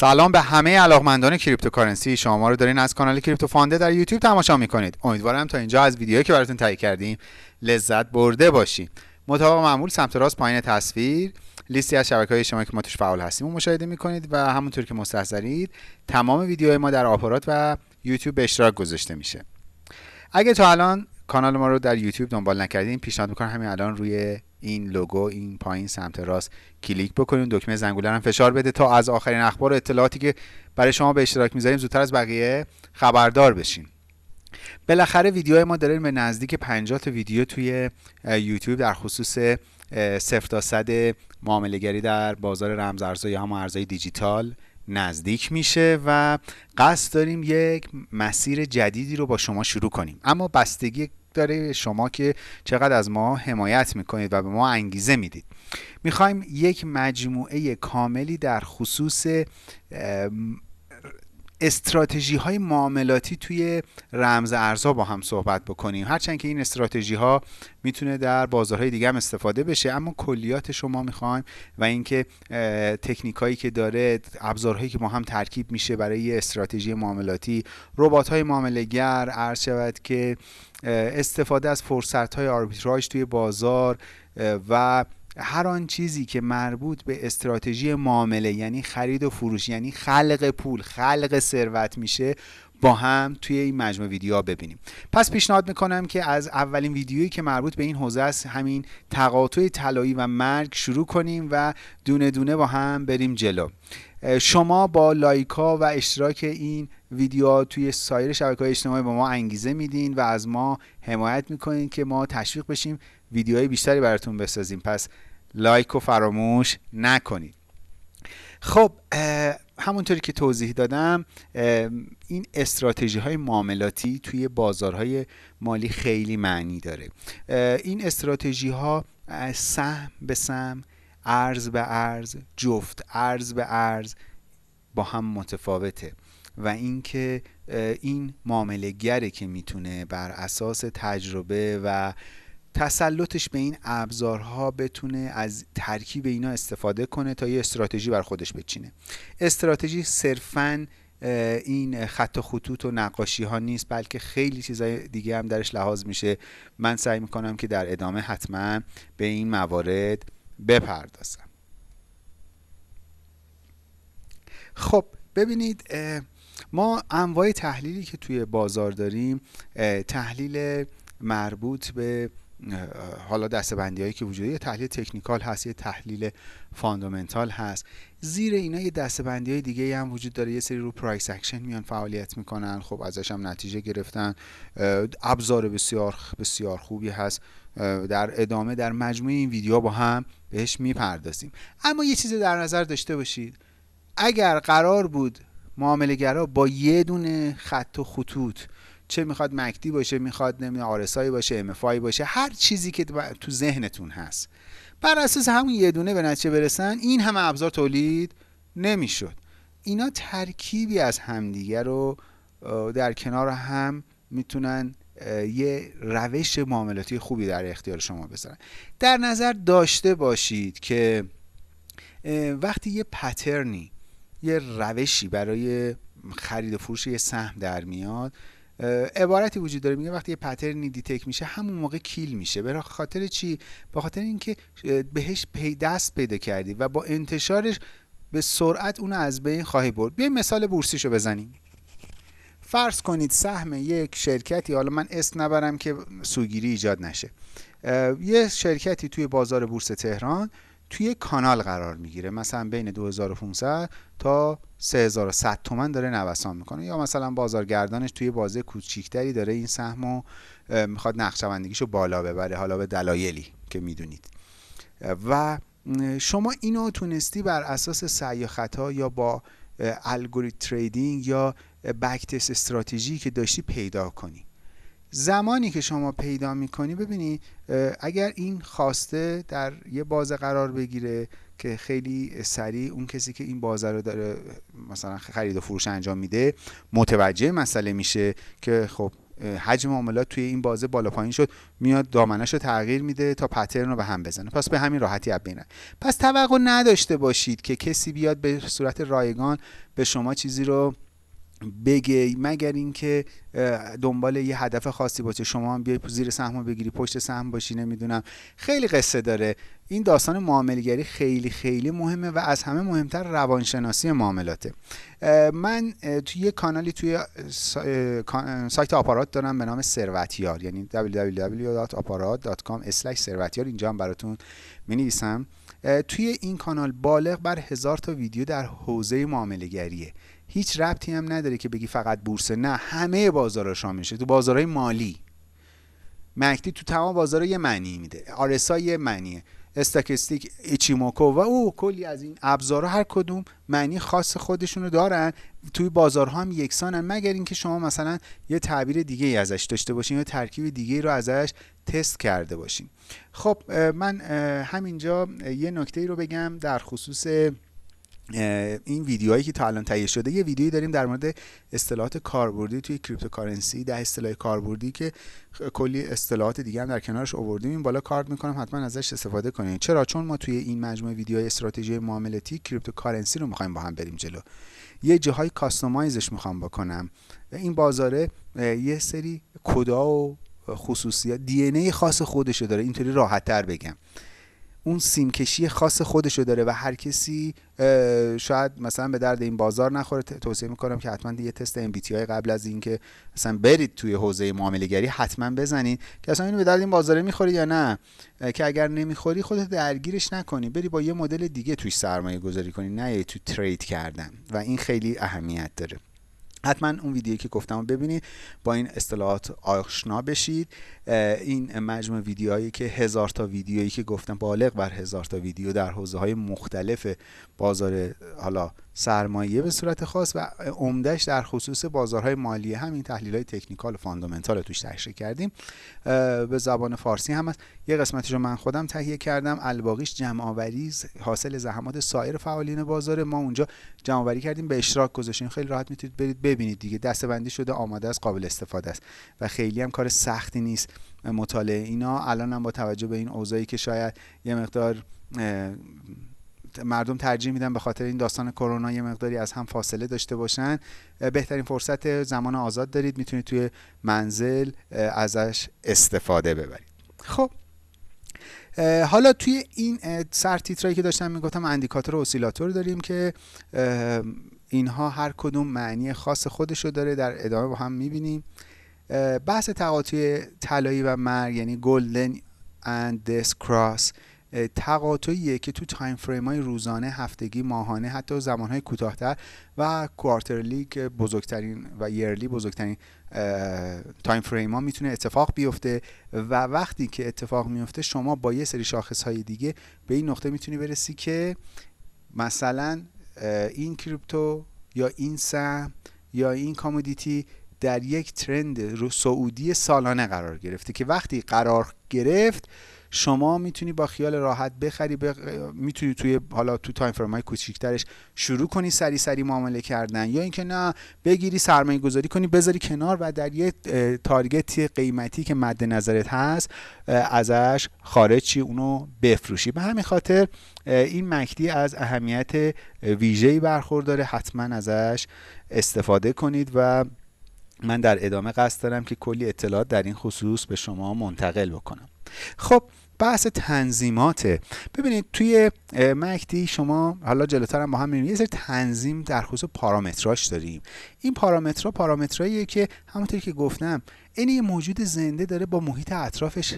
سلام به همه علاقمندان cryptocurrency. شما رو دارین از کانال کریپتو فاندر در یوتیوب تماشا می‌کنید. امیدوارم تا اینجا از ویدیویی که براتون تهیه کردیم لذت برده باشین. مطابق معمول سمت راست پایین تصویر لیستی از شبکه های اجتماعی که ما توش فعال هستیم و مشاهده می‌کنید و همونطور که مستحضرید تمام ویدیوهای ما در آپارات و یوتیوب به اشتراک گذاشته میشه. اگه تا الان کانال ما رو در یوتیوب دنبال نکردین. پیشنهاد می‌کنم همین الان روی این لوگو این پایین سمت راست کلیک بکنید دکمه زنگوله هم فشار بده تا از آخرین اخبار و اطلاعاتی که برای شما به اشتراک می‌ذاریم زودتر از بقیه خبردار بشین. بالاخره ویدیو ما داره به نزدیک 50 تا ویدیو توی یوتیوب در خصوص صفر تا صد معامله در بازار رمز یا هم ارزهای دیجیتال نزدیک میشه و قصد داریم یک مسیر جدیدی رو با شما شروع کنیم. اما بستگی داره شما که چقدر از ما حمایت می‌کنید و به ما انگیزه می‌دید. می‌خوایم یک مجموعه کاملی در خصوص استراتژی های معاملاتی توی رمز ارزها با هم صحبت بکنیم. هرچند که این استراتژی ها می‌تونه در بازارهای دیگه هم استفاده بشه اما کلیات شما می‌خوایم و اینکه تکنیک هایی که داره ابزارهایی که با هم ترکیب میشه برای استراتژی معاملاتی ربات های معامله گر عرض شود که استفاده از فرصت های آربیتراژ توی بازار و هر آن چیزی که مربوط به استراتژی معامله یعنی خرید و فروش یعنی خلق پول خلق ثروت میشه با هم توی این مجموعه ویدیوها ببینیم. پس پیشنهاد می‌کنم که از اولین ویدیویی که مربوط به این حوزه است همین تقاطع طلایی و مرگ شروع کنیم و دونه دونه با هم بریم جلو. شما با لایکا و اشتراک این ویدیو توی سایر شبکه های اجتماعی به ما انگیزه میدین و از ما حمایت می‌کنین که ما تشویق بشیم ویدیوهای بیشتری براتون بسازیم. پس لایک و فراموش نکنید. خب همونطوری که توضیح دادم این استراتژی های معاملاتی توی بازارهای مالی خیلی معنی داره. این استراتژی ها سهم به سهم ارز به ارز جفت ارز به ارز با هم متفاوته. و اینکه این معامله گره که می‌تونه بر اساس تجربه و تسلطش به این ابزارها بتونه از ترکیب اینا استفاده کنه تا یه استراتژی بر خودش بچینه. استراتژی صرفا این خط و خطوط و نقاشی ها نیست بلکه خیلی چیزای دیگه هم درش لحاظ میشه. من سعی می‌کنم که در ادامه حتما به این موارد بپردازم. خب ببینید ما انواع تحلیلی که توی بازار داریم تحلیل مربوط به حالا دسته‌بندی هایی که وجود یه تحلیل technical هست یه تحلیل fundamental هست. زیر اینا یه دسته‌بندی های دیگه هم وجود داره. یه سری رو price action میان فعالیت می‌کنن. خب ازش هم نتیجه گرفتن. ابزار بسیار بسیار خوبی هست. در ادامه در مجموعه این ویدیو با هم بهش می‌پردازیم. اما یه چیزی در نظر داشته باشید. اگر قرار بود معامله با یه دونه خط و خطوط چه می‌خواد مکدی باشه می‌خواد نمی‌دونم آرسایی باشه امفای باشه هر چیزی که تو ذهنتون هست. بر اساس همون یه دونه به نتیجه برسن این همه ابزار تولید نمی‌شد. اینا ترکیبی از همدیگه رو در کنار هم می‌تونن یه روش معاملاتی خوبی در اختیار شما بذارن. در نظر داشته باشید که وقتی یه پترنی یه روشی برای خرید و فروش یه سهم در میاد عبارتی وجود داره. میگه وقتی یه پترنی دیتک میشه همون موقع کیل میشه. برای خاطر چی؟ به خاطر اینکه بهش پی دست پیدا کردی و با انتشارش به سرعت اونو از بین خواهی برد. بیایم مثال بورسیشو بزنیم. فرض کنید سهم یک شرکتی حالا من اسم نبرم که سوگیری ایجاد نشه. یه شرکتی توی بازار بورس تهران توی کانال قرار می‌گیره. مثلا بین 2500 تا 3100 تومن داره نوسان می‌کنه. یا مثلا بازارگردانش توی بازه کوچیکتری داره این سهمو می‌خواد نقشه‌بندیگیشو بالا ببره. حالا به دلایلی که می‌دونید. و شما اینو تونستی بر اساس سعی خطا یا با الگوریتم تریدینگ یا بکتس استراتژی که داشتی پیدا کنی. زمانی که شما پیدا می‌کنی ببینی اگر این خواسته در یه بازه قرار بگیره که خیلی سریع اون کسی که این بازه رو داره مثلا خرید و فروش انجام میده متوجه مسئله میشه که خب حجم معاملات توی این بازه بالا پایین شد میاد دامنش رو تغییر میده تا پترن رو به هم بزنه. پس به همین راحتی اب بینه پس توقع نداشته باشید که کسی بیاد به صورت رایگان به شما چیزی رو بگه مگر اینکه دنبال یه هدف خاصی باشه. شما هم بیای زیر سهم بگیری پشت سهم باشی نمی‌دونم. خیلی قصه داره. این داستان معاملگری خیلی خیلی مهمه و از همه مهمتر روانشناسی معاملاته. من توی یه کانالی توی سایت آپارات دارم به نام ثروتیار. یعنی www.aparat.com ثروتیار. اینجا هم براتون می توی این کانال بالغ بر هزار تا ویدیو در حوزه معاملگریه هیچ ربطی هم نداره که بگی فقط بورس. نه همه بازارها شامل میشه. تو بازارهای مالی. مکتی تو تمام بازارها یه معنی میده. آرسا یه معنیه. استاکستیک ایچیموکو و او کلی از این ابزارها هر کدوم معنی خاص خودشونو دارن. توی بازارها هم یکسانن مگر اینکه شما مثلا یه تعبیر دیگه ای ازش داشته باشین یا ترکیب دیگه رو ازش تست کرده باشین. خب من همینجا یه نکته ای رو بگم در خصوص این ویدیوهایی که تا الان تهیه شده یه ویدیویی داریم در مورد اصطلاحات کاربردی توی cryptocurrency ده اصطلاح کاربردی که کلی اصطلاحات دیگه هم در کنارش آوردیم این بالا کارت می‌کنم حتما ازش استفاده کنید چرا؟ چون ما توی این مجموعه ویدیوهای استراتژی معاملاتی cryptocurrency رو می‌خوایم با هم بریم جلو. یه جاهای کاستومایزش می‌خوام بکنم. و این بازاره یه سری کدا و خصوصیات دی خاص خودشو داره. اینطوری راحت تر بگم. اون سیمکشی خاص خودشو داره و هر کسی شاید مثلا به درد این بازار نخوره. توصیه می‌کنم که حتما یه تست ام قبل از اینکه مثلا برید توی حوزه معامله گری حتما بزنید که اصلا اینو به درد این بازاره می‌خوری یا نه. که اگر نمی‌خوری خودت درگیرش نکنی. بری با یه مدل دیگه توی سرمایه گذاری کنی نه تو ترید کردن. و این خیلی اهمیت داره. حتما اون ویدیویی که گفتم ببینید با این اصطلاحات آشنا بشید. این مجموع ویدیوهایی که هزار تا ویدیویی که گفتم بالغ بر هزار تا ویدیو در حوزه های مختلف بازار حالا سرمایه به صورت خاص و عمدهش در خصوص بازارهای مالی همین تحلیل های تکنیکال و فاندامنتال رو توش تشریح کردیم. به زبان فارسی هم هست. یه قسمتش رو من خودم تهیه کردم. الباقیش جمع آوری حاصل زحمات سایر فعالین بازار. ما اونجا جمع آوری کردیم. به اشتراک گذاشتیم. خیلی راحت می‌تونید برید ببینید دیگه. دستبندی شده آماده است قابل استفاده است. و خیلی هم کار سختی نیست. مطالعه اینا. الان هم با توجه به این اوضاعی که شاید یه مقدار مردم ترجیح میدن به خاطر این داستان کرونا یه مقداری از هم فاصله داشته باشن. بهترین فرصت زمان آزاد دارید. می‌تونید توی منزل ازش استفاده ببرید. خب. حالا توی این سر تیترایی که داشتم می‌گفتم indicator و oscillator داریم که اینها هر کدوم معنی خاص خودشو داره در ادامه با هم می‌بینیم. بحث تقاطع طلایی و مرگ یعنی golden and death cross تقاطعیه که تو time frame های روزانه هفتگی ماهانه حتی زمان های کوتاهتر و quarterly که بزرگترین و yearly بزرگترین time frame ها می‌تونه اتفاق بیفته و وقتی که اتفاق میفته شما با یه سری شاخص های دیگه به این نقطه می‌تونی برسی که مثلا این crypto یا این سهم یا این commodity در یک trend رو صعودی سالانه قرار گرفته که وقتی قرار گرفت شما می‌تونی با خیال راحت بخری بخ... می‌تونی توی حالا تو time frame های کوچیکترش شروع کنی سریع سریع معامله کردن یا اینکه نه بگیری سرمایه گذاری کنی بذاری کنار و در یه تارگت قیمتی که مد نظرت هست ازش خارج چی اونو بفروشی. به همین خاطر این مکدی از اهمیت ویژه‌ای برخورداره. حتما ازش استفاده کنید و من در ادامه قصد دارم که کلی اطلاعات در این خصوص به شما منتقل بکنم. خب بحث تنظیماته. ببینید توی مکدی شما حالا جلوتر هم با هم یه سری تنظیم در خصوص پارامتراش داریم. این پارامترها پارامتراییه که همونطوری که گفتم این یه موجود زنده داره با محیط اطرافش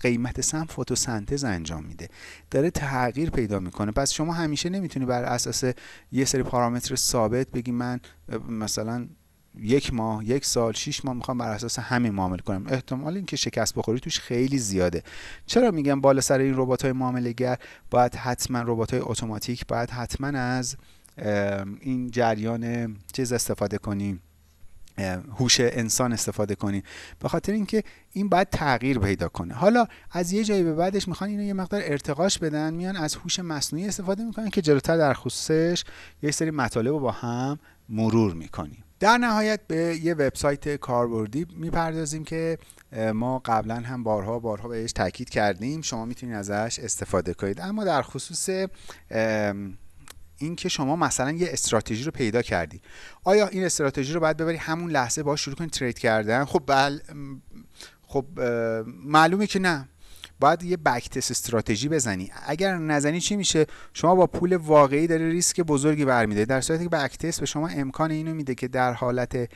قیمت سم فتوسنتز انجام میده. داره تغییر پیدا می‌کنه. پس شما همیشه نمی‌تونی بر اساس یه سری پارامتر ثابت بگی من مثلا یک ماه یک سال شیش ماه می‌خوام بر اساس همین معامله کنم. احتمال اینکه شکست بخوری توش خیلی زیاده. چرا میگم بالا سر این ربات های معامله گر باید حتما ربات های اتوماتیک باید حتما از این جریان چیز استفاده کنیم هوش انسان استفاده کنیم به خاطر اینکه این باید تغییر پیدا کنه. حالا از یه جایی به بعدش می‌خوان اینو یه مقدار ارتقاش بدن میان از هوش مصنوعی استفاده می‌کنن که جلوتر در خصوصش یه سری مطالب رو با هم مرور می‌کنیم در نهایت به یه وبسایت کاربردی می‌پردازیم که ما قبلا هم بارها بارها بهش تاکید کردیم. شما می‌تونید ازش استفاده کنید. اما در خصوص این که شما مثلا یه استراتژی رو پیدا کردی. آیا این استراتژی رو باید ببری همون لحظه باش شروع کنی ترید کردن؟ خب بل خب معلومه که نه. باید یه بکتس استراتژی بزنی. اگر نزنی چی میشه؟ شما با پول واقعی داره ریسک بزرگی برمیده در صورتی که بکتس به شما امکان اینو میده که در حالت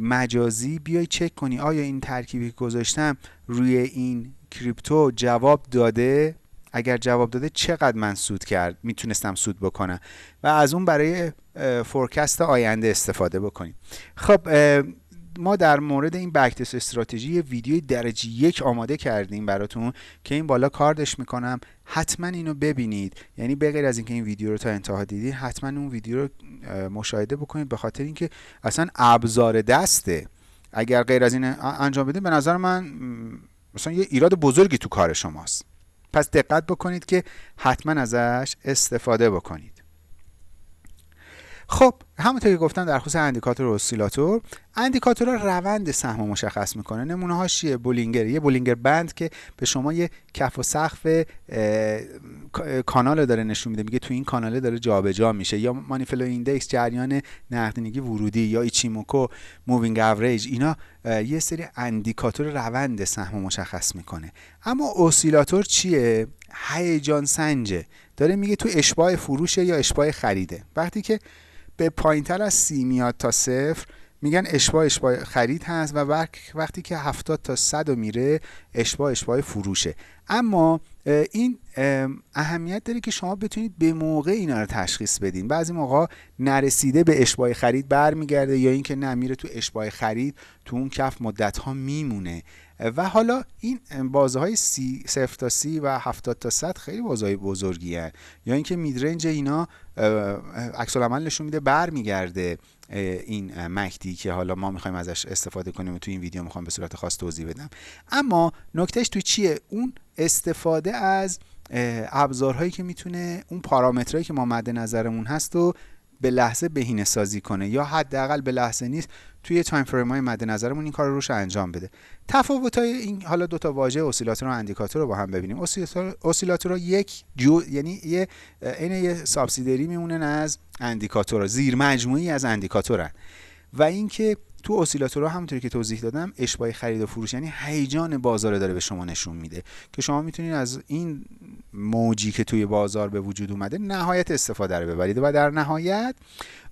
مجازی بیای چک کنی آیا این ترکیبی که گذاشتم روی این کریپتو جواب داده؟ اگر جواب داده چقدر من سود کرد می‌تونستم سود بکنم؟ و از اون برای فورکست آینده استفاده بکنیم خب ما در مورد این بکتس استراتژی ویدیوی درجه یک آماده کردیم براتون که این بالا کاردش می‌کنم. حتما اینو ببینید. یعنی به غیر از اینکه این ویدیو رو تا انتها دیدید حتما اون ویدیو رو مشاهده بکنید به خاطر اینکه اصلا ابزار دسته. اگر غیر از این انجام بدید به نظر من مثلا یه ایراد بزرگی تو کار شماست. پس دقت بکنید که حتما ازش استفاده بکنید. خب همونطور که گفتم در خصوص indicator و oscillator indicator روند سهم مشخص می‌کنه. نمونه هاش چیه Bollinger یه Bollinger band که به شما یه کف و سقف کانال داره نشون میده میگه تو این کانال داره جابجا جا میشه. یا money flow index جریان نقدینگی ورودی یا ایچیموکو moving average اینا یه سری indicator روند سهم مشخص می‌کنه. اما oscillator چیه؟ هیجان سنجه. داره میگه تو اشباع فروشه یا اشباع خریده. وقتی که به پایینتر از سی میاد تا صفر میگن اشباع اشباع خرید هست و وقتی که 70 تا 100 میره اشباع اشباع فروشه. اما این اهمیت داره که شما بتونید به موقع اینا رو تشخیص بدین. بعضی موقع نرسیده به اشباه خرید برمیگرده یا اینکه نمیره تو اشباه خرید تو اون کف مدت ها میمونه. و حالا این بازه های سی تا سی و 70 تا 100 خیلی بازه های بزرگی هن. یا اینکه میدرنج اینا عکس العمل نشون میده برمیگرده این مکدی که حالا ما می‌خوایم ازش استفاده کنیم و تو این ویدیو می‌خوام به صورت خاص توضیح بدم. اما نکتهش تو چیه؟ اون استفاده از ابزارهایی که می‌تونه اون پارامترهایی که ما مد نظرمون هست و به لحظه بهینه سازی کنه. یا حداقل به لحظه نیست توی time frame های مد نظرمون این کار رو روش انجام بده. تفاوت های این حالا دو تا واژه oscillator و indicator رو با هم ببینیم. oscillator یک جو یعنی یه این یه subsidiary میمونن از indicator زیر مجموعه‌ای از indicator ن. و اینکه تو oscillator ها همونطوری که توضیح دادم اشباع خرید و فروش یعنی هیجان بازار داره به شما نشون میده. که شما می‌تونید از این موجی که توی بازار به وجود اومده نهایت استفاده رو ببرید. و در نهایت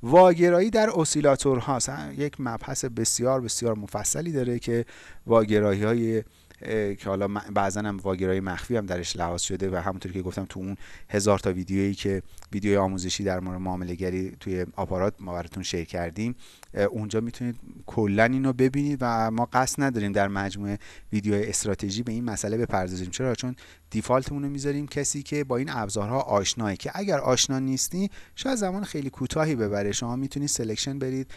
واگرایی در اسیلاتورها یک مبحث بسیار بسیار مفصلی داره که واگرایی های که حالا بعضا هم واگرای مخفی هم درش لحاظ شده و همونطور که گفتم تو اون هزار تا ویدیویی که ویدیوی آموزشی در مورد معامله گری توی آپارات ما براتون شیر کردیم اونجا می‌تونید کلا اینو ببینید و ما قصد نداریم در مجموعه ویدیو استراتژی به این مسئله بپردازیم. چرا؟ چون default مون رو می‌ذاریم کسی که با این ابزارها آشناست که اگر آشنا نیستی شاید زمان خیلی کوتاهی ببره. شما می‌تونید selection برید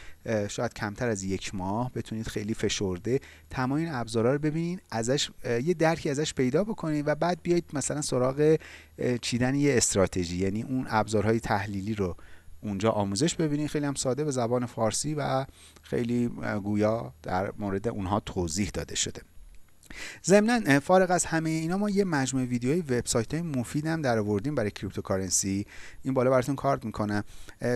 شاید کمتر از یک ماه. بتونید خیلی فشرده تمام این ابزارها رو ببینید ازش یه درکی ازش پیدا بکنید و بعد بیاید مثلا سراغ چیدن یه استراتژی. یعنی اون ابزارهای تحلیلی رو اونجا آموزش ببینید. خیلی هم ساده به زبان فارسی و خیلی گویا در مورد اونها توضیح داده شده. ضمنا فارغ از همه اینا ما یه مجموعه ویدیوهای وبسایت های مفید هم در آوردیم برای cryptocurrency. این بالا براتون کارت می‌کنم.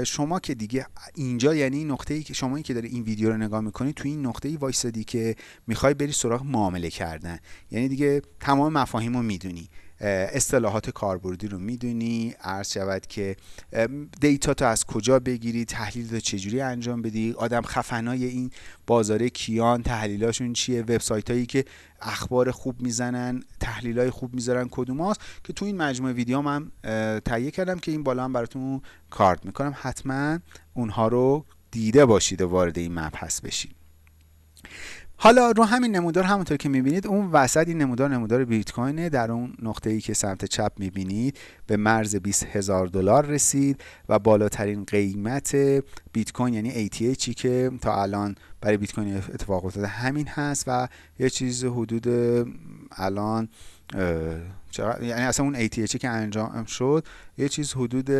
شما که دیگه اینجا یعنی این نقطه ای که شما که داره این ویدیو رو نگاه می‌کنید تو این نقطه ای وایسادی که می‌خوای بری سراغ معامله کردن. یعنی دیگه تمام مفاهیم رو می‌دونی. اصطلاحات کاربردی رو می‌دونی. عرض شود که دیتا تو از کجا بگیری تحلیل تو چجوری انجام بدی؟ آدم خفنای این بازار کیان تحلیلاشون چیه؟ وبسایت هایی که اخبار خوب می‌زنن تحلیل های خوب می‌ذارن کدوم هاست؟ که تو این مجموعه ویدیو من تهیه کردم که این بالا هم براتون کارت می‌کنم. حتما اونها رو دیده باشید و وارد این مبحث بشید. حالا رو همین نمودار همونطور که می‌بینید اون وسط این نمودار نمودار بیت کوینه در اون نقطه ای که سمت چپ می‌بینید به مرز 20 هزار دلار رسید و بالاترین قیمت بیت کوین یعنی ATHی که تا الان برای بیت کوین اتفاق افتاده همین هست و یه چیز حدود الان یعنی اصلا اون ATHی که انجام شد یه چیز حدود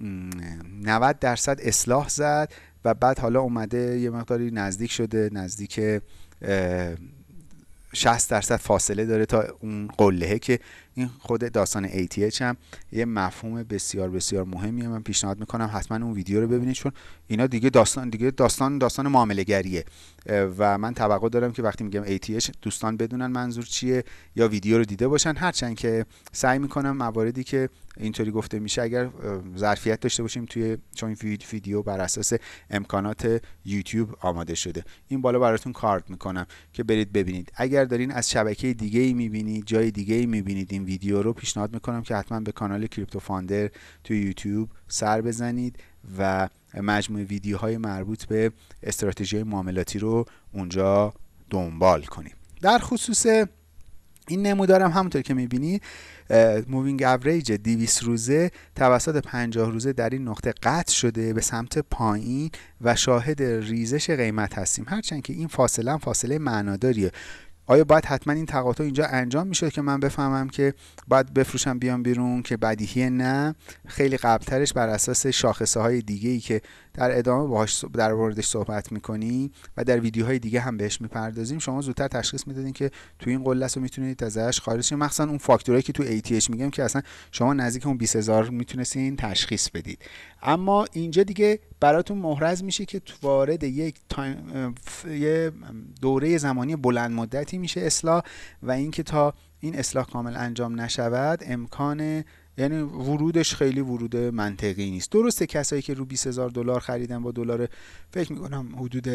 90 درصد اصلاح زد و بعد حالا اومده یه مقداری نزدیک شده نزدیک 60 درصد فاصله داره تا اون قلهه که این خود داستان ATH هم یه مفهوم بسیار بسیار مهمیه. من پیشنهاد می‌کنم حتما اون ویدیو رو ببینید چون اینا دیگه داستان دیگه داستان داستان معامله گریه و من توقع دارم که وقتی میگم ATH دوستان بدونن منظور چیه یا ویدیو رو دیده باشن. هرچند که سعی می‌کنم مواردی که اینطوری گفته میشه اگر ظرفیت داشته باشیم توی چون ویدیو بر اساس امکانات یوتیوب آماده شده. این بالا براتون کارت می‌کنم که برید ببینید. اگر دارین از شبکه دیگه ای می‌بینید جای دیگه ای می‌بینید این ویدیو رو پیشنهاد می‌کنم که حتما به کانال کریپتو فاندر توی یوتیوب سر بزنید و مجموعه ویدیوهای مربوط به استراتژی معاملاتی رو اونجا دنبال کنیم در خصوص این نمودارم همونطور که می‌بینید moving average 200 روزه توسط 50 روزه در این نقطه قطع شده به سمت پایین و شاهد ریزش قیمت هستیم. هرچند که این فاصله هم فاصله معناداریه. آیا باید حتما این تقاطع اینجا انجام میشه که من بفهمم که باید بفروشم بیام بیرون که بدیهی نه؟ خیلی قبلترش بر اساس شاخصه های دیگه ای که در ادامه باهاش در موردش صحبت می‌کنیم و در ویدیوهای دیگه هم بهش می‌پردازیم. شما زودتر تشخیص می‌دادین که تو این قله رو می‌تونید ازش خارج شید. مخصوصا اون فاکتورایی که تو ATH میگم که اصلا شما نزدیک اون 20000 می‌تونستین تشخیص بدید. اما اینجا دیگه براتون محرز میشه که وارد یک تایم دوره زمانی بلند مدتی میشه اصلاح و اینکه تا این اصلاح کامل انجام نشود امکان یعنی ورودش خیلی ورود منطقی نیست. درسته کسایی که رو 20000 دلار خریدن با دلار فکر می‌کنم حدود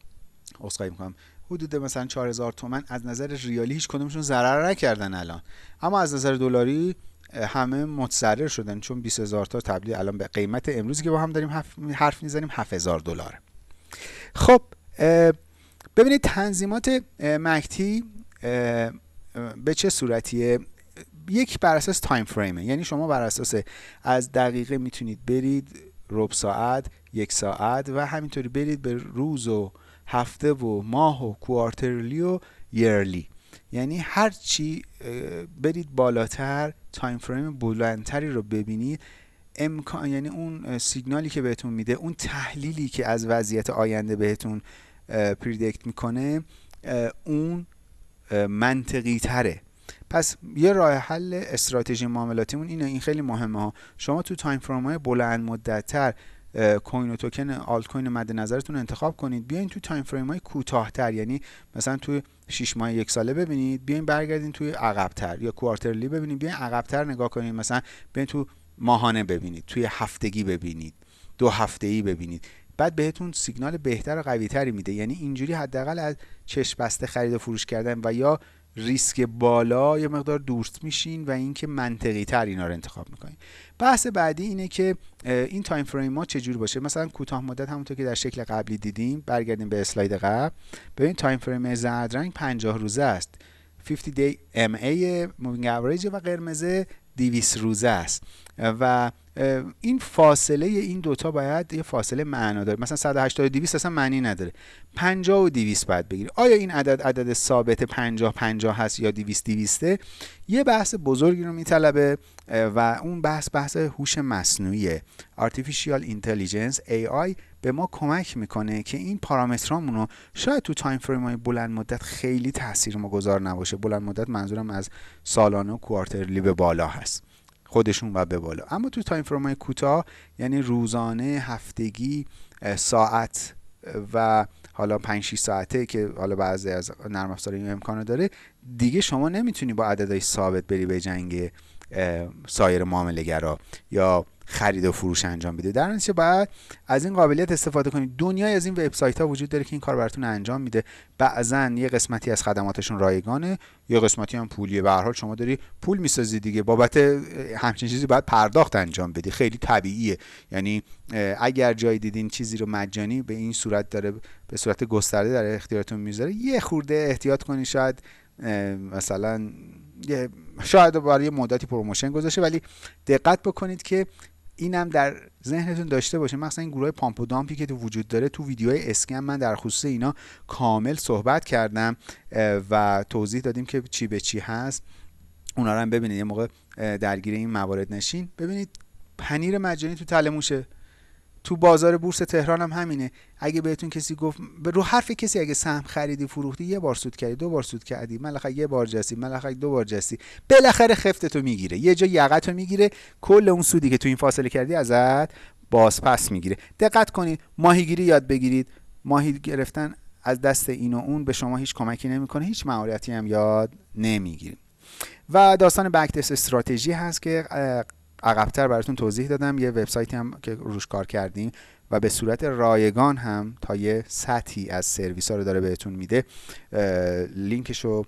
اسخای می‌کنم حدود مثلا 4000 تومن از نظر ریالی هیچ کدومشون ضرر نکردن الان. اما از نظر دلاری همه متضرر شدن چون 20000 تا تبدیل الان به قیمت امروزی که با هم داریم حرف می‌زنیم 7000 دلار. خب ببینید تنظیمات مکتی به چه صورتیه؟ یک بر اساس تایم فریمه یعنی شما بر اساس از دقیقه می‌تونید برید ربع ساعت یک ساعت و همینطوری برید به روز و هفته و ماه و کوارترلی و yearly یعنی هر چی برید بالاتر time frame بلندتری رو ببینید. امکان یعنی اون سیگنالی که بهتون میده اون تحلیلی که از وضعیت آینده بهتون predict می‌کنه اون منطقی تره پس یه راه حل استراتژی معاملاتیمون اینه این خیلی مهمه ها. شما تو time frame های بلند مدت تر coin و token altcoin مد نظرتون انتخاب کنید. بیاین تو time frame های کوتاهتر یعنی مثلا تو 6 ماه یک ساله ببینید. بیاین برگردین توی عقبتر یا quarterly ببینید. بیاین عقبتر نگاه کنید. مثلا بیاین تو ماهانه ببینید. توی هفتگی ببینید. دو هفته ای ببینید. بعد بهتون سیگنال بهتر و قوی تری میده. یعنی اینجوری حداقل از چشم بسته خرید و فروش کردن و یا ریسک بالا یه مقدار دورست میشین و اینکه منطقی تر اینا رو انتخاب می‌کنین. بحث بعدی اینه که این time frame ها چجور باشه؟ مثلا کوتاه مدت همونطور که در شکل قبلی دیدیم برگردیم به اسلاید قبل. ببین time frame زرد رنگ 50 روزه است. 50 DMA moving average و قرمز 200 روزه است. و این فاصله این دوتا باید یه فاصله معنا داره. مثلا 180 و 200 اصلا معنی نداره. 50 و 200 باید بگیری آیا این عدد عدد ثابت 50 50 هست یا 200 200 یه بحث بزرگی رو میطلبه و اون بحث بحث هوش مصنوعی Artificial Intelligence AI به ما کمک می‌کنه که این پارامترامون رو شاید تو time frame های بلند مدت خیلی تاثیر ما گذار نباشه. بلند مدت منظورم از سالانه و quarterly به بالا هست. خودشون و به بالا. اما تو time های کوتاه یعنی روزانه هفتگی ساعت و حالا 5 6 ساعته که حالا بعضی از نرم افزار این امکانو داره دیگه شما نمی‌تونی با عددهای ثابت بری به جنگ سایر معامله یا خرید و فروش انجام بده. در نتیجه باید از این قابلیت استفاده کنید. دنیای از این وبسایت ها وجود داره که این کار براتون انجام میده. بعضا یه قسمتی از خدماتشون رایگانه یه قسمتی هم پولیه به هر شما داری پول می‌سازی دیگه. بابت همچین چیزی باید پرداخت انجام بدی. خیلی طبیعیه. یعنی اگر جای دیدین چیزی رو مجانی به این صورت داره به صورت گسترده در اختیارتون می‌ذاره یه خورده احتیاط کنید شاید مثلا شاید برای مدتی promotion گذاشته ولی دقت بکنید که اینم در ذهنتون داشته باشه. مثلا این گروه pump و dump ی که تو وجود داره تو ویدیوهای scam من در خصوص اینا کامل صحبت کردم و توضیح دادیم که چی به چی هست. اونا رو هم ببینید یه موقع درگیر این موارد نشین. ببینید پنیر مجانی تو تله موشه تو بازار بورس تهران هم همینه. اگه بهتون کسی گفت رو حرف کسی اگه سهم خریدی فروختی یه بار سود کردی دو بار سود کردی ملخه یه بار جستی ملخه دو بار جستی. بالاخره خفتتو می‌گیره. یه جا یقتو می‌گیره. کل اون سودی که تو این فاصله کردی ازت باز پس می‌گیره. دقت کنید ماهیگیری یاد بگیرید. ماهی گرفتن از دست این و اون به شما هیچ کمکی نمی‌کنه. هیچ مهارتی هم یاد نمی‌گیرید و داستان بکتس استراتژی هست که عقبتر براتون توضیح دادم. یه وبسایتی هم که روش کار کردیم و به صورت رایگان هم تا یه سطحی از سرویس ها رو داره بهتون میده لینکش رو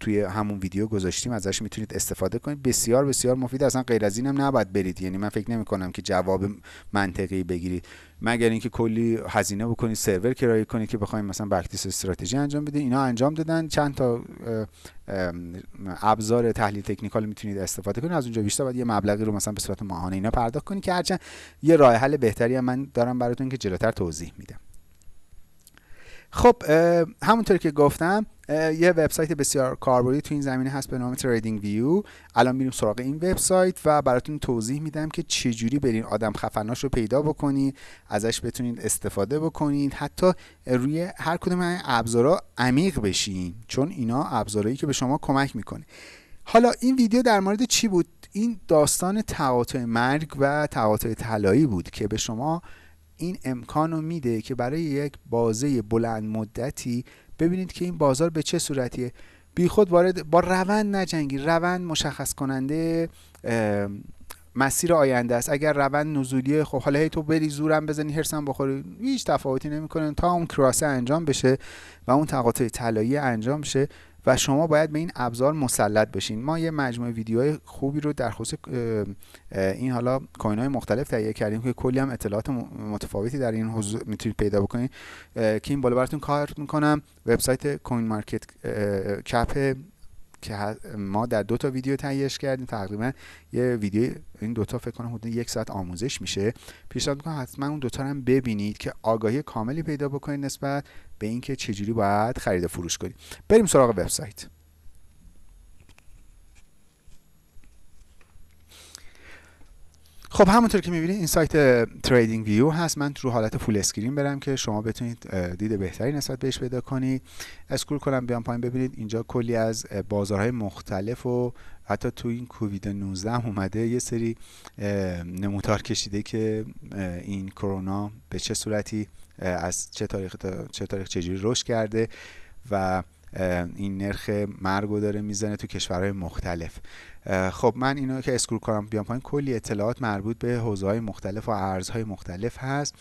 توی همون ویدیو گذاشتیم ازش می‌تونید استفاده کنید. بسیار بسیار مفید. اصلا غیر از اینم نباید برید. یعنی من فکر نمی کنم که جواب منطقی بگیرید. مگر اینکه کلی هزینه بکنید سرور کرایه کنید که بخواید مثلا بکتیس استراتژی انجام بدید اینا انجام دادن. چند تا ابزار تحلیل تکنیکال می‌تونید استفاده کنید. از اونجا بیشتر باید یه مبلغی رو مثلا به صورت ماهانه اینا پرداخت کنید که هرچند یه راه حل بهتری هم من دارم براتون که جلوتر توضیح میدم. خب همونطور که گفتم یه وبسایت بسیار کاربردی تو این زمینه هست به نام تریدینگ ویو الان میریم سراغ این وبسایت و براتون توضیح میدم که چجوری برین آدم خفناش رو پیدا بکنید ازش بتونید استفاده بکنید حتی روی هر کدوم این ابزارا عمیق بشین چون اینا ابزارهایی که به شما کمک می‌کنه. حالا این ویدیو در مورد چی بود؟ این داستان تقاطع مرگ و تقاطع طلایی بود که به شما این امکان میده که برای یک بازه بلند مدتی ببینید که این بازار به چه صورتیه. بی خود وارد با روند نجنگی روند مشخص کننده مسیر آینده است. اگر روند نزولیه خب حالا هی تو بری زورم بزنی هرسم بخوری هیچ تفاوتی نمی‌کنه. تا اون کراسه انجام بشه و اون تقاطع طلایی انجام بشه و شما باید به این ابزار مسلط بشین. ما یه مجموعه ویدیوهای خوبی رو در خصوص این حالا کوین های مختلف تهیه کردیم که کلی هم اطلاعات متفاوتی در این حوزه می‌تونید پیدا بکنید. که این بالا براتون کار می‌کنم. وبسایت کوین مارکت کپ که ما در دو تا ویدیو تهیهش کردیم. تقریبا یه ویدیو این دوتا فکر کنم حدود یک ساعت آموزش میشه. پیشنهاد می‌کنم حتما اون دوتا هم ببینید که آگاهی کاملی پیدا بکنید نسبت به اینکه چجوری باید خرید فروش کنید. بریم سراغ وبسایت. خب همونطور که می‌بینید این سایت TradingView هست. من رو حالت full screen برم که شما بتونید دید بهتری نسبت بهش پیدا کنید. scroll کنم بیام پایین ببینید. اینجا کلی از بازارهای مختلف و حتی تو این کووید 19 هم اومده یه سری نمودار کشیده که این کرونا به چه صورتی از چه تاریخ تا چه تاریخ چجوری رشد کرده و این نرخ مرگ داره می‌زنه تو کشورهای مختلف. خب من اینو که scroll کنم بیام پایین کلی اطلاعات مربوط به حوزه های مختلف و ارزهای مختلف هست.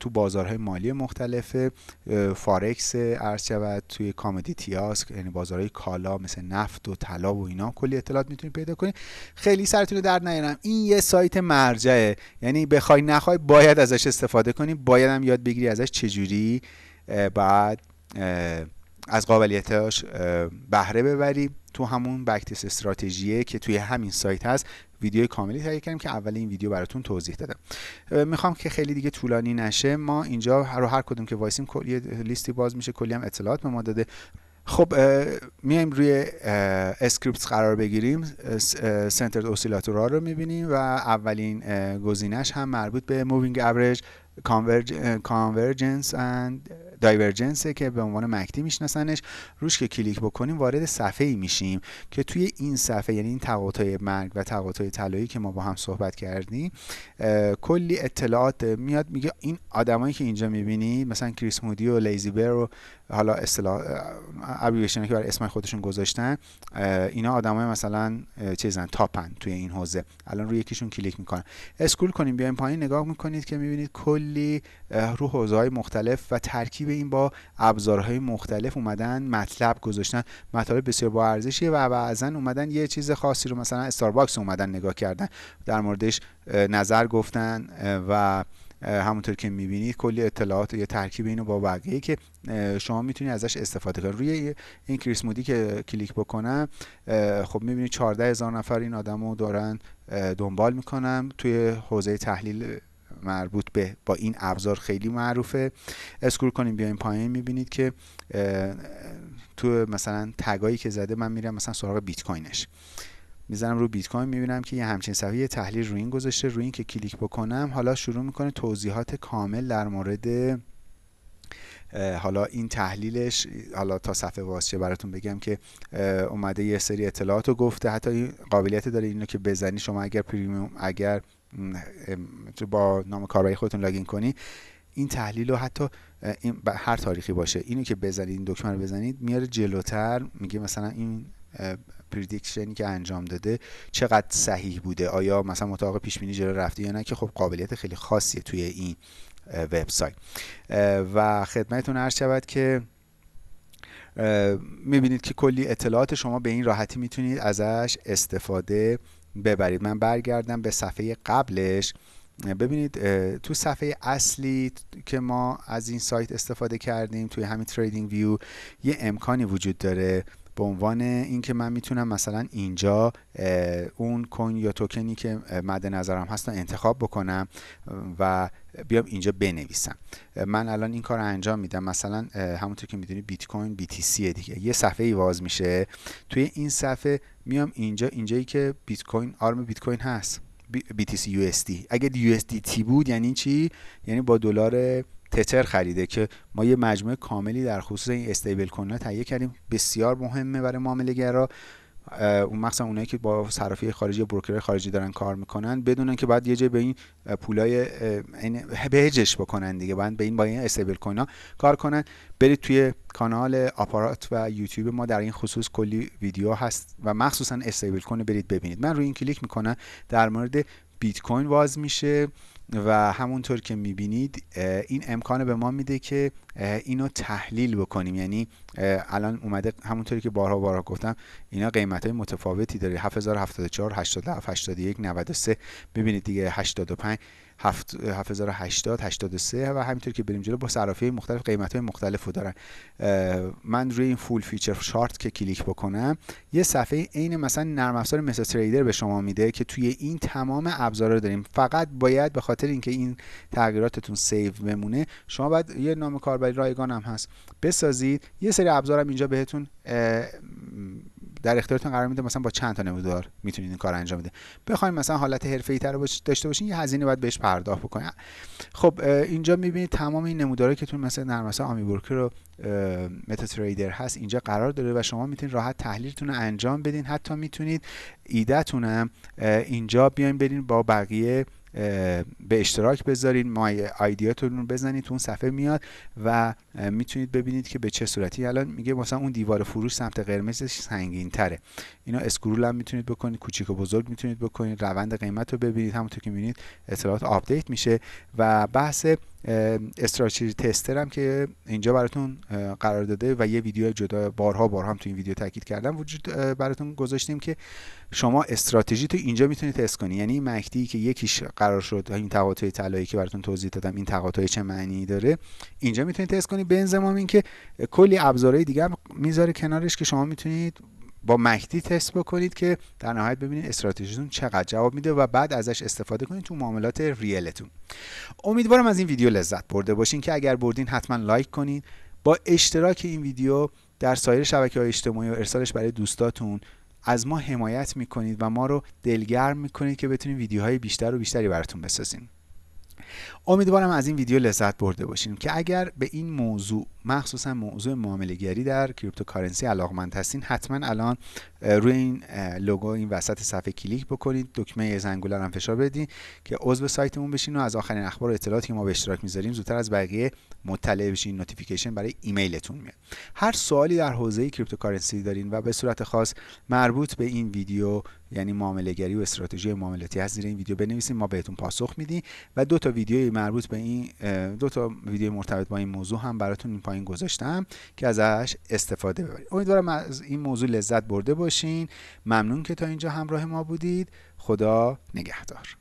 تو بازارهای مالی مختلف فارکس ارز شود توی commodity هاست یعنی بازارهای کالا مثل نفت و طلا و اینا. کلی اطلاعات می‌تونید پیدا کنید خیلی سرتون در نیارم. این یه سایت مرجعه. یعنی بخوای نخوای باید ازش استفاده کنی. باید هم یاد بگیری ازش چجوری. بعد از قابلیتاش بهره ببری تو همون بکتیس استراتژیه که توی همین سایت هست. ویدیو کاملی تهیه کردیم که اول این ویدیو براتون توضیح دادم. می‌خوام که خیلی دیگه طولانی نشه. ما اینجا رو هر کدوم که وایسیم کلی لیستی باز میشه کلی هم اطلاعات به ما داده. خب میایم روی script قرار بگیریم. سنتر oscillator ها رو می‌بینیم و اولین گزینش هم مربوط به moving average convergence and divergence ه که به عنوان MACD میشناسنش. روش که کلیک بکنیم وارد صفحه ای میشیم که توی این صفحه یعنی این تقاطع مرگ و تقاطع طلایی که ما با هم صحبت کردیم کلی اطلاعات میاد میگه این آدمایی که اینجا می‌بینید مثلا Chris Moody و LazyBear و حالا اصطلاح abbreviation که برای اسم خودشون گذاشتن اینا آدمای مثلا چیزن top ن توی این حوزه. الان روی یکیشون کلیک می‌کنن. scroll کنیم بیایم پایین نگاه می‌کنید که می‌بینید کلی رو حوزه های مختلف و ترکیب این با ابزارهای مختلف اومدن مطلب گذاشتن. مطالب بسیار با ارزشیه و بعضا اومدن یه چیز خاصی رو مثلا Starbucks اومدن نگاه کردن. در موردش نظر گفتن و همونطور که می‌بینید کلی اطلاعات یا ترکیب اینو با بقیه که شما می‌تونید ازش استفاده کنید. روی این Chris Moody که کلیک بکنم خب می‌بینید 14 هزار نفر این آدم رو دارن دنبال می‌کنم توی حوزه تحلیل مربوط به با این ابزار خیلی معروفه. scroll کنیم بیایم پایین می‌بینید که تو مثلا tag ایی که زده من میرم مثلا سراغ بیت کوینش می‌زنم رو بیت کوین می‌بینم که یه همچین صفحه تحلیل رو این گذاشته رو این که کلیک بکنم حالا شروع می‌کنه توضیحات کامل در مورد حالا این تحلیلش حالا تا صفحه واسچه براتون بگم که اومده یه سری اطلاعات رو گفته. حتی این قابلیت داره اینو که بزنی شما اگر پریمیوم اگر با نام کاربری خودتون لاگین کنی این تحلیل رو حتی این هر تاریخی باشه. اینو که بزنید این دکمه رو بزنید میاره جلوتر میگه مثلا این پردیکشنی که انجام داده چقدر صحیح بوده؟ آیا مثلا مطابق پیش بینی جلو رفته یا نه؟ که خب قابلیت خیلی خاصیه توی این وبسایت. و خدمتتون عرض شود که می‌بینید که کلی اطلاعات شما به این راحتی می‌تونید ازش استفاده ببرید. من برگردم به صفحه قبلش. ببینید تو صفحه اصلی که ما از این سایت استفاده کردیم توی همین تریدینگ ویو یه امکانی وجود داره به عنوان اینکه من می‌تونم مثلا اینجا اون کوین یا توکنی که مد نظرم هست انتخاب بکنم و بیام اینجا بنویسم. من الان این کار انجام میدم. مثلا همونطور که می‌دونی بیت کوین BTC دیگه. یه صفحه ای باز میشه. توی این صفحه میام اینجا اینجایی که بیت کوین آرم بیت کوین هست. BTC USD اگه USDT بود یعنی چی؟ یعنی با دلار تتر خریده که ما یه مجموعه کاملی در خصوص این استیبل کوین تهیه کردیم. بسیار مهمه برای معامله گرا اون مخصوصا اونایی که با صرافی خارجی بروکر خارجی دارن کار می‌کنن بدونن که بعد یه جای به این پولای بهجش بکنن دیگه. باید به این با این استیبل کوین کار کنن. برید توی کانال آپارات و یوتیوب ما در این خصوص کلی ویدیو هست و مخصوصا استیبل کوین برید ببینید. من روی این کلیک می‌کنم در مورد بیت کوین باز میشه. و همونطور که می‌بینید این امکان به ما میده که اینو تحلیل بکنیم. یعنی الان اومده همونطوری که بارها بارها گفتم اینا قیمت های متفاوتی داره. 7074 87 81 93 ببینید دیگه 85 7080 83 و همینطور که بریم جلو با صرافی مختلف قیمت های مختلف رو دارن. من روی این full feature chart که کلیک بکنم یه صفحه عین مثلا نرم افزار مثل trader به شما میده که توی این تمام ابزارا رو داریم. فقط باید به خاطر اینکه این تغییراتتون save بمونه شما باید یه نام کاربری رایگان هم هست بسازید. یه سری ابزارم اینجا بهتون در اختیارتون قرار میده مثلا با چند تا نمودار می‌تونید این کار انجام بده بخواید مثلا حالت حرفه‌ای تر داشته باشین یه هزینه باید بهش پرداخت بکنید خب اینجا می‌بینید تمام این نمودارهایی که تون مثلا نرم افزار آمی بروکر و متا تریدر هست اینجا قرار داره و شما می‌تونید راحت تحلیلتون رو انجام بدین. حتی می‌تونید ایدهتون اینجا بیاین برین با بقیه به اشتراک بذارید مای آیدیاتون رو بزنید تو اون صفحه میاد و می‌تونید ببینید که به چه صورتی. الان میگه مثلا اون دیوار فروش سمت قرمزش سنگین تره اینا scroll هم می‌تونید بکنید کوچیک و بزرگ می‌تونید بکنید روند قیمت رو ببینید. همونطور که می‌بینید اطلاعات update میشه و بحث strategy tester هم که اینجا براتون قرار داده و یه ویدیو جدا بارها بارها هم تو این ویدیو تاکید کردم. وجود براتون گذاشتیم که شما استراتژی تو اینجا می‌تونید تست کنید یعنی MACD که یکیش قرار شد این تقاطع طلایی که براتون توضیح دادم این تقاطع چه معنی داره اینجا می‌تونید تست کنید به انضمام اینکه کلی ابزارهای دیگه می‌ذاره کنارش که شما می‌تونید با مکتی تست بکنید که در نهایت ببینید استراتژیتون چقدر جواب میده و بعد ازش استفاده کنید تو معاملات ریلتون. امیدوارم از این ویدیو لذت برده باشین که اگر بردین حتما لایک کنید با اشتراک این ویدیو در سایر شبکه های اجتماعی و ارسالش برای دوستاتون از ما حمایت می‌کنید و ما رو دلگرم می‌کنید که بتونیم ویدیوهای بیشتر و بیشتری براتون بسازیم امیدوارم از این ویدیو لذت برده باشین که اگر به این موضوع مخصوصا موضوع معامله گری در cryptocurrency علاقمند هستین حتما الان روی این logo این وسط صفحه کلیک بکنید دکمه زنگوله هم فشار بدین که عضو سایتمون بشین و از آخرین اخبار و اطلاعاتی که ما به اشتراک می‌ذاریم زودتر از بقیه مطلع بشین notification برای ایمیلتون میاد. هر سوالی در حوزه cryptocurrency دارین و به صورت خاص مربوط به این ویدیو یعنی معامله گری و استراتژی معاملاتی هست زیر این ویدیو بنویسید ما بهتون پاسخ میدیم و دو تا ویدیو مربوط به این دو تا ویدیو مرتبط با این موضوع هم براتون این پایین گذاشتم که ازش استفاده ببرید. امیدوارم از این موضوع لذت برده باشین. ممنون که تا اینجا همراه ما بودید. خدا نگهدار.